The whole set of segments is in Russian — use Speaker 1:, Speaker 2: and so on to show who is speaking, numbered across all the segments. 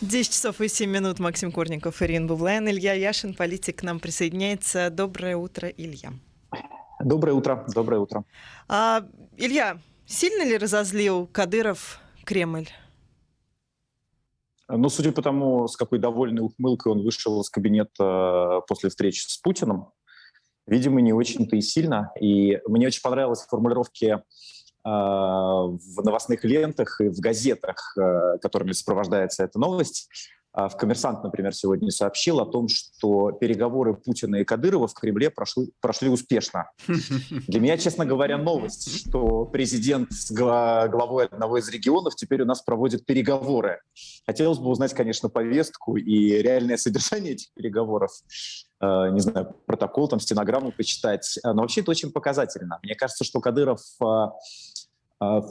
Speaker 1: 10 часов и 7 минут. Максим Корников, Ирина Бувлен, Илья Яшин, политик, к нам присоединяется. Доброе утро, Илья.
Speaker 2: Доброе утро, доброе утро.
Speaker 1: А, Илья, сильно ли разозлил Кадыров Кремль?
Speaker 2: Ну, судя по тому, с какой довольной ухмылкой он вышел из кабинета после встречи с Путиным, видимо, не очень-то и сильно. И мне очень понравилась формулировки в новостных лентах и в газетах, э, которыми сопровождается эта новость. А в «Коммерсант», например, сегодня сообщил о том, что переговоры Путина и Кадырова в Кремле прошли, прошли успешно. Для меня, честно говоря, новость, что президент с главой одного из регионов теперь у нас проводит переговоры. Хотелось бы узнать, конечно, повестку и реальное содержание этих переговоров. Э, не знаю, протокол, там, стенограмму почитать. Но вообще это очень показательно. Мне кажется, что Кадыров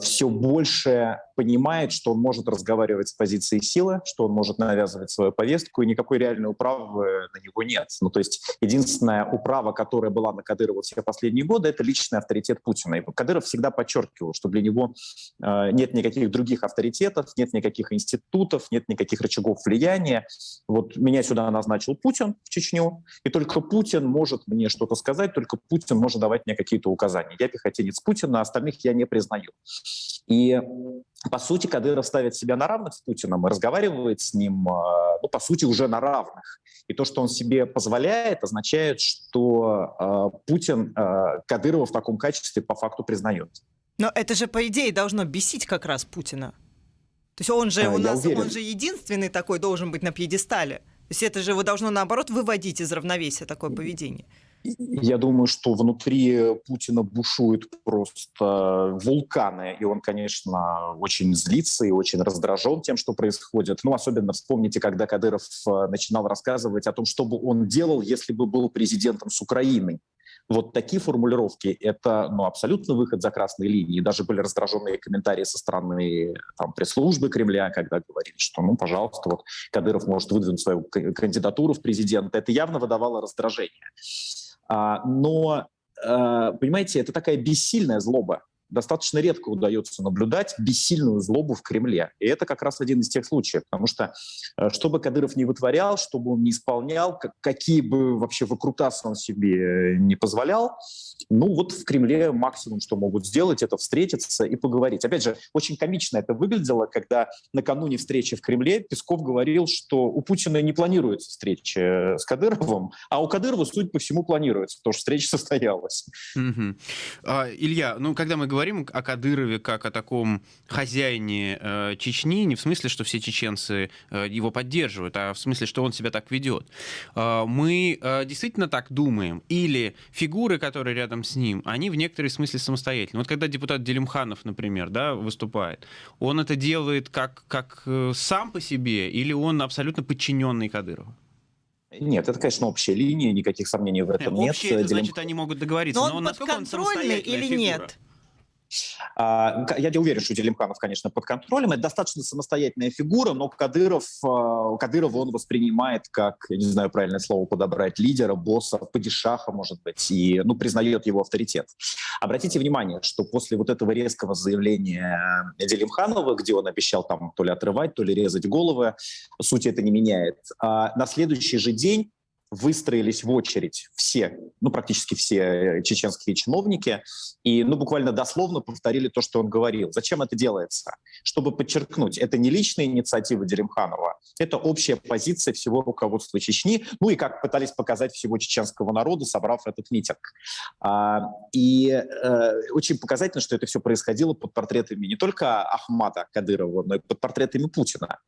Speaker 2: все больше понимает, что он может разговаривать с позиции силы, что он может навязывать свою повестку, и никакой реальной управы на него нет. Ну, то есть единственная управа, которая была на Кадырова все последние годы, это личный авторитет Путина. И Кадыров всегда подчеркивал, что для него э, нет никаких других авторитетов, нет никаких институтов, нет никаких рычагов влияния. Вот меня сюда назначил Путин в Чечню, и только Путин может мне что-то сказать, только Путин может давать мне какие-то указания. Я пехотинец Путина, а остальных я не признаю. И по сути, Кадыров ставит себя на равных с Путиным и разговаривает с ним, а, ну, по сути, уже на равных. И то, что он себе позволяет, означает, что э, Путин э, Кадырова в таком качестве по факту признает.
Speaker 1: Но это же, по идее, должно бесить как раз Путина. То есть он же у нас, уверен. он же единственный такой должен быть на пьедестале. То есть это же его должно, наоборот, выводить из равновесия такое поведение.
Speaker 2: Я думаю, что внутри Путина бушуют просто вулканы, и он, конечно, очень злится и очень раздражен тем, что происходит. Ну, особенно вспомните, когда Кадыров э, начинал рассказывать о том, что бы он делал, если бы был президентом с Украиной. Вот такие формулировки — это ну, абсолютно выход за красные линии. Даже были раздраженные комментарии со стороны там, пресс-службы Кремля, когда говорили, что, ну, пожалуйста, вот Кадыров может выдвинуть свою кандидатуру в президенты. Это явно выдавало раздражение. А, но, а, понимаете, это такая бессильная злоба. Достаточно редко удается наблюдать бессильную злобу в Кремле. И это как раз один из тех случаев. Потому что э, что бы Кадыров не вытворял, что бы он не исполнял, какие бы вообще выкрутасы он себе не позволял, ну вот в Кремле максимум, что могут сделать, это встретиться и поговорить. Опять же, очень комично это выглядело, когда накануне встречи в Кремле Песков говорил, что у Путина не планируется встреча с Кадыровым, а у Кадырова, судя по всему, планируется, потому что встреча состоялась.
Speaker 3: Угу. А, Илья, ну когда мы говорим о Кадырове как о таком хозяине э, Чечни, не в смысле, что все чеченцы э, его поддерживают, а в смысле, что он себя так ведет, э, мы э, действительно так думаем? Или фигуры, которые рядом с ним, они в некотором смысле самостоятельны. Вот когда депутат Делимханов, например, да, выступает, он это делает как, как э, сам по себе или он абсолютно подчиненный Кадырову?
Speaker 2: Нет, это, конечно, общая линия, никаких сомнений в этом нет.
Speaker 3: Общие, это значит, они могут договориться.
Speaker 1: Но, но он подконтрольный или фигура? нет?
Speaker 2: А, я не уверен, что Делимканов, конечно, под контролем. Это достаточно самостоятельная фигура, но Кадыров, а, Кадырова он воспринимает как, я не знаю правильное слово подобрать, лидера, босса, падишаха, может быть, и ну, признает его авторитет. Обратите внимание, что после вот этого резкого заявления Делимханова, где он обещал там то ли отрывать, то ли резать головы, суть это не меняет, а на следующий же день выстроились в очередь все, ну, практически все чеченские чиновники, и, ну, буквально дословно повторили то, что он говорил. Зачем это делается? Чтобы подчеркнуть, это не личная инициатива Деремханова, это общая позиция всего руководства Чечни, ну, и как пытались показать всего чеченского народа, собрав этот митинг. А, и э, очень показательно, что это все происходило под портретами не только Ахмада Кадырова, но и под портретами Путина.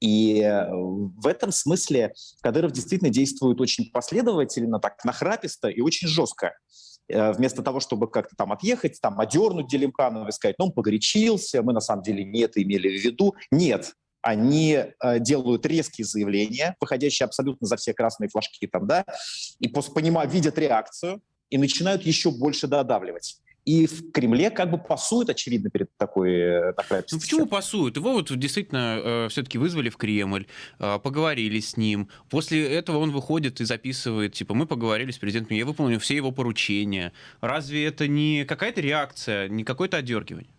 Speaker 2: И э, в этом смысле Кадыров действительно действует последовательно, так нахраписто и очень жестко. Э, вместо того, чтобы как-то там отъехать, там одернуть Делимканова и сказать, ну, он погорячился, мы на самом деле не это имели в виду. Нет, они э, делают резкие заявления, выходящие абсолютно за все красные флажки там, да, и после понимая, видят реакцию и начинают еще больше додавливать. И в Кремле как бы пасуют, очевидно, перед такой, такой
Speaker 3: Ну почему пасуют? Его вот действительно э, все-таки вызвали в Кремль, э, поговорили с ним. После этого он выходит и записывает, типа, мы поговорили с президентом, я выполнил все его поручения. Разве это не какая-то реакция, не какое-то одергивание?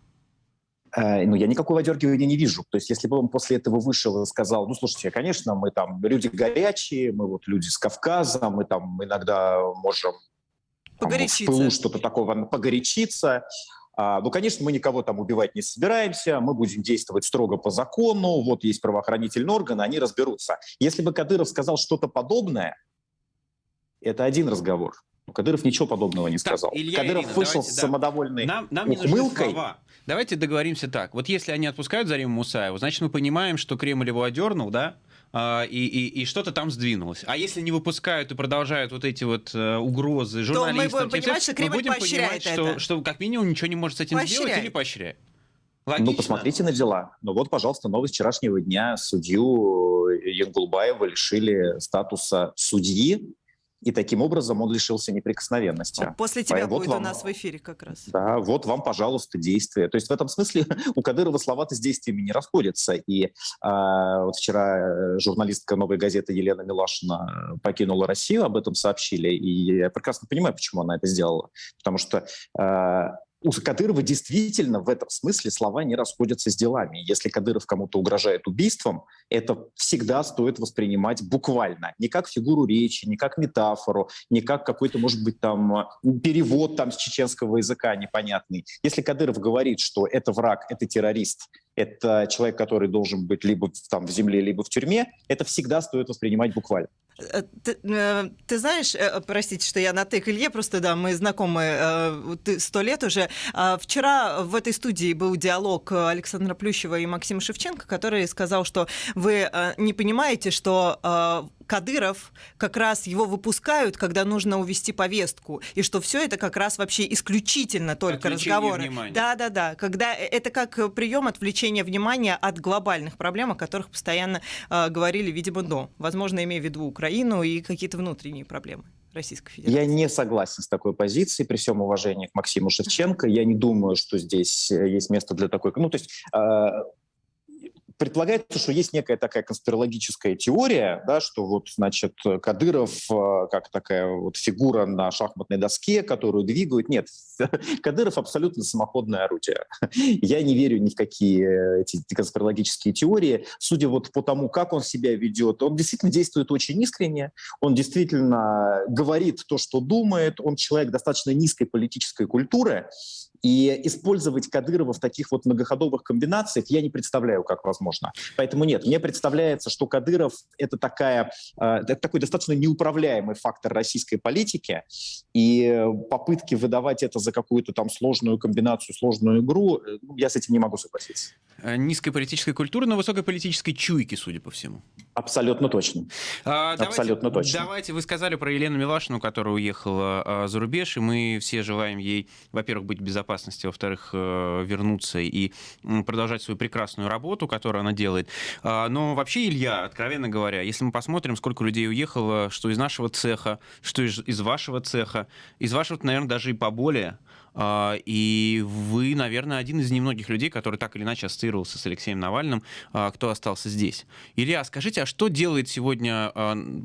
Speaker 2: Э, ну, я никакого одергивания не вижу. То есть, если бы он после этого вышел и сказал, ну, слушайте, конечно, мы там люди горячие, мы вот люди с Кавказа, мы там иногда можем там, в пылу что-то такого погорячиться, а, ну, конечно, мы никого там убивать не собираемся, мы будем действовать строго по закону, вот есть правоохранительные органы, они разберутся. Если бы Кадыров сказал что-то подобное, это один разговор. Но Кадыров ничего подобного не сказал. Так,
Speaker 3: Илья
Speaker 2: Кадыров
Speaker 3: Ирина,
Speaker 2: вышел
Speaker 3: давайте,
Speaker 2: с самодовольной
Speaker 3: нам, нам ухмылкой. Давайте договоримся так. Вот если они отпускают Зариму Мусаеву, значит, мы понимаем, что Кремль его одернул, да, и, и, и что-то там сдвинулось. А если не выпускают и продолжают вот эти вот uh, угрозы журналистам,
Speaker 1: то мы будем понимать, что Кремль
Speaker 3: мы будем понимать,
Speaker 1: это.
Speaker 3: что, что как минимум ничего не может с этим поощряет. сделать или поощряет.
Speaker 2: Ну, Логично. Ну, посмотрите на дела. Ну вот, пожалуйста, новость вчерашнего дня. Судью Янгулбаева лишили статуса судьи и таким образом он лишился неприкосновенности.
Speaker 1: После тебя вот будет вам, у нас в эфире как раз.
Speaker 2: Да, вот вам, пожалуйста, действия. То есть в этом смысле у Кадырова слова-то с действиями не расходятся. И э, вот вчера э, журналистка «Новой газеты» Елена Милашина покинула Россию, об этом сообщили. И я прекрасно понимаю, почему она это сделала. Потому что э, у Кадырова действительно в этом смысле слова не расходятся с делами. Если Кадыров кому-то угрожает убийством, это всегда стоит воспринимать буквально. Не как фигуру речи, не как метафору, не как какой-то, может быть, там перевод там, с чеченского языка непонятный. Если Кадыров говорит, что это враг, это террорист, это человек, который должен быть либо там в земле, либо в тюрьме, это всегда стоит воспринимать буквально.
Speaker 1: Э, ты, э, ты знаешь, э, простите, что я на ты к Илье, просто да, мы знакомы сто лет уже. А вчера в этой студии был диалог Александра Плющева и Максима Шевченко, который сказал, что вы не понимаете, что Кадыров как раз его выпускают, когда нужно увести повестку, и что все это как раз вообще исключительно только разговоры. Да, да, да. Когда это как прием отвлечения внимания от глобальных проблем, о которых постоянно э, говорили, видимо, до. Возможно, имея в виду Украину и какие-то внутренние проблемы. Российской Федерации.
Speaker 2: Я не согласен с такой позицией, при всем уважении к Максиму Шевченко. Я не думаю, что здесь э, есть место для такой... Ну, то есть э, предполагается, что есть некая такая конспирологическая теория, да, что вот, значит, Кадыров э, как такая вот фигура на шахматной доске, которую двигают. Нет, Кадыров абсолютно самоходное орудие. Я не верю ни в какие эти конспирологические теории. Судя вот по тому, как он себя ведет, он действительно действует очень искренне, он действительно говорит то, что думает, он человек достаточно низкой политической культуры, и использовать Кадырова в таких вот многоходовых комбинациях я не представляю, как возможно. Поэтому нет, мне представляется, что Кадыров — это, такая, э, это такой достаточно неуправляемый фактор российской политики, и попытки выдавать это за какую-то там сложную комбинацию, сложную игру, э, ну, я с этим не могу согласиться.
Speaker 3: Э, низкой политической культуры, но высокой политической чуйки, судя по всему.
Speaker 2: Абсолютно точно.
Speaker 3: А, давайте, Абсолютно точно. Давайте, вы сказали про Елену Милашину, которая уехала а, за рубеж, и мы все желаем ей, во-первых, быть в безопасности, во-вторых, а, вернуться и продолжать свою прекрасную работу, которую она делает. А, но вообще, Илья, откровенно говоря, если мы посмотрим, сколько людей уехало, что из нашего цеха, что из, вашего цеха, из вашего, наверное, даже и поболее, а, и вы, наверное, один из немногих людей, который так или иначе ассоциировался с Алексеем Навальным, а, кто остался здесь. Илья, скажите, а что делает сегодня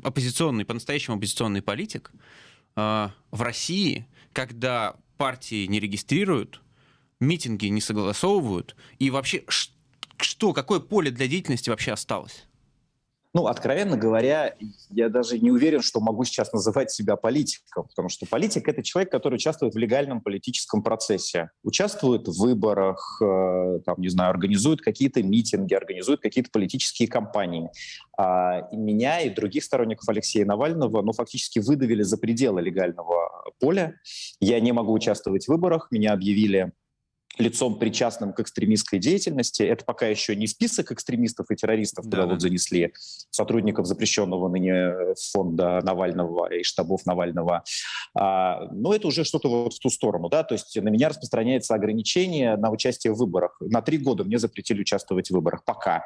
Speaker 3: оппозиционный, по-настоящему оппозиционный политик в России, когда партии не регистрируют, митинги не согласовывают, и вообще что, какое поле для деятельности вообще осталось?
Speaker 2: Ну, откровенно говоря, я даже не уверен, что могу сейчас называть себя политиком, потому что политик — это человек, который участвует в легальном политическом процессе, участвует в выборах, э, там, не знаю, организует какие-то митинги, организует какие-то политические кампании. А меня и других сторонников Алексея Навального, ну, фактически выдавили за пределы легального поля. Я не могу участвовать в выборах, меня объявили лицом, причастным к экстремистской деятельности. Это пока еще не список экстремистов и террористов, куда да, вот занесли сотрудников запрещенного ныне фонда Навального и штабов Навального. А, но это уже что-то вот в ту сторону. Да? То есть на меня распространяется ограничение на участие в выборах. На три года мне запретили участвовать в выборах. Пока.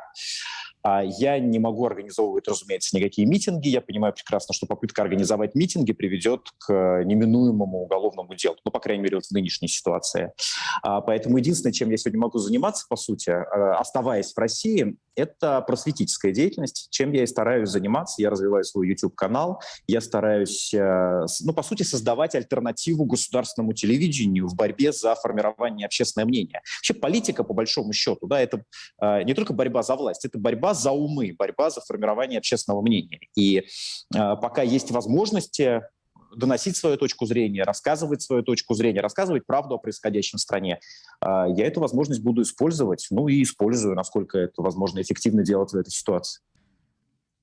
Speaker 2: А я не могу организовывать, разумеется, никакие митинги. Я понимаю прекрасно, что попытка организовать митинги приведет к неминуемому уголовному делу, ну, по крайней мере, вот в нынешней ситуации. А, поэтому единственное, чем я сегодня могу заниматься, по сути, э, оставаясь в России, это просветительская деятельность, чем я и стараюсь заниматься. Я развиваю свой YouTube-канал, я стараюсь, э, ну, по сути, создавать альтернативу государственному телевидению в борьбе за формирование общественного мнения. Вообще политика, по большому счету, да, это э, не только борьба за власть, это борьба за умы, борьба за формирование общественного мнения. И пока есть возможности доносить свою точку зрения, рассказывать свою точку зрения, рассказывать правду о происходящем в стране. А, я эту возможность буду использовать, ну и использую, насколько это возможно эффективно делать в этой ситуации.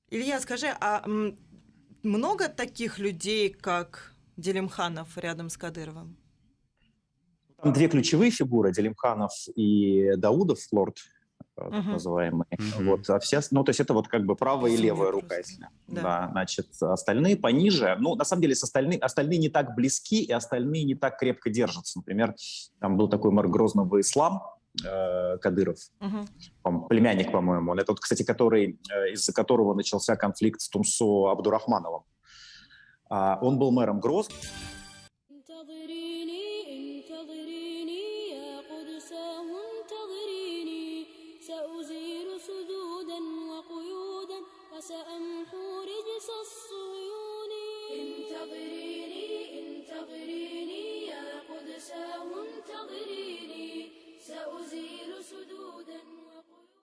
Speaker 1: Илья, скажи, а много таких людей, как Делимханов рядом с Кадыровым?
Speaker 2: Там две ключевые фигуры, Делимханов и Даудов, лорд так uh-huh. называемые. Uh-huh. Вот, а все, ну, то есть это вот как бы правая и левая рука, если. Да. да. Значит, остальные пониже. Ну, на самом деле, с остальные, остальные не так близки, и остальные не так крепко держатся. Например, там был такой мэр Грозного ислам, э, Кадыров, uh-huh. племянник, по-моему. Он это, вот, кстати, который, э, из-за которого начался конфликт с Тумсо Абдурахмановым. А, он был мэром Грозного.